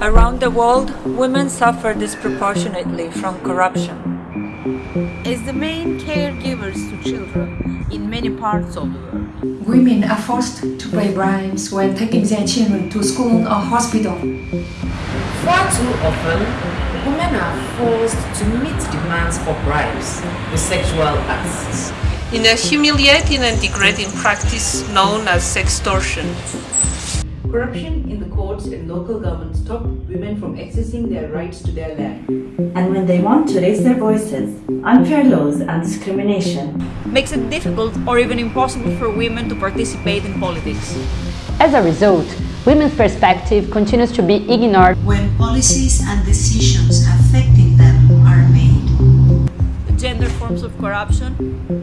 Around the world, women suffer disproportionately from corruption. As the main caregivers to children in many parts of the world. Women are forced to pay bribes when taking their children to school or hospital. Far too often, women are forced to meet demands for bribes with sexual acts. In a humiliating and degrading practice known as sextortion. Corruption in the courts and local governments stop women from accessing their rights to their land. And when they want to raise their voices, unfair laws and discrimination makes it difficult or even impossible for women to participate in politics. As a result, women's perspective continues to be ignored when policies and decisions affecting them are made. Gender forms of corruption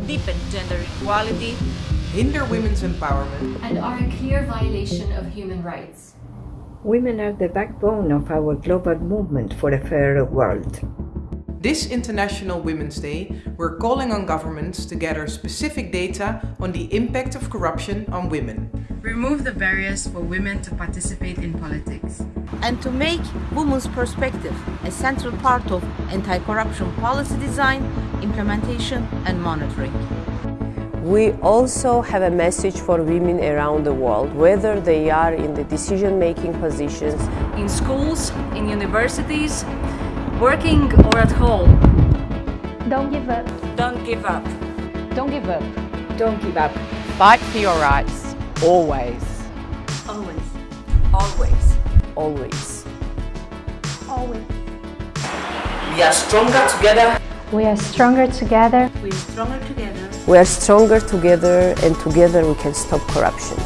deepen gender equality, hinder women's empowerment, and are a clear violation of human rights. Women are the backbone of our global movement for a fairer world. This International Women's Day, we're calling on governments to gather specific data on the impact of corruption on women. Remove the barriers for women to participate in politics. And to make women's perspective a central part of anti-corruption policy design, implementation and monitoring. We also have a message for women around the world, whether they are in the decision-making positions, in schools, in universities, working or at home. Don't give up. Don't give up. Don't give up. Don't give up. Fight for your rights, always. Always. Always. Always. Always. We are stronger together. We are stronger together. We are stronger together. We are stronger together and together we can stop corruption.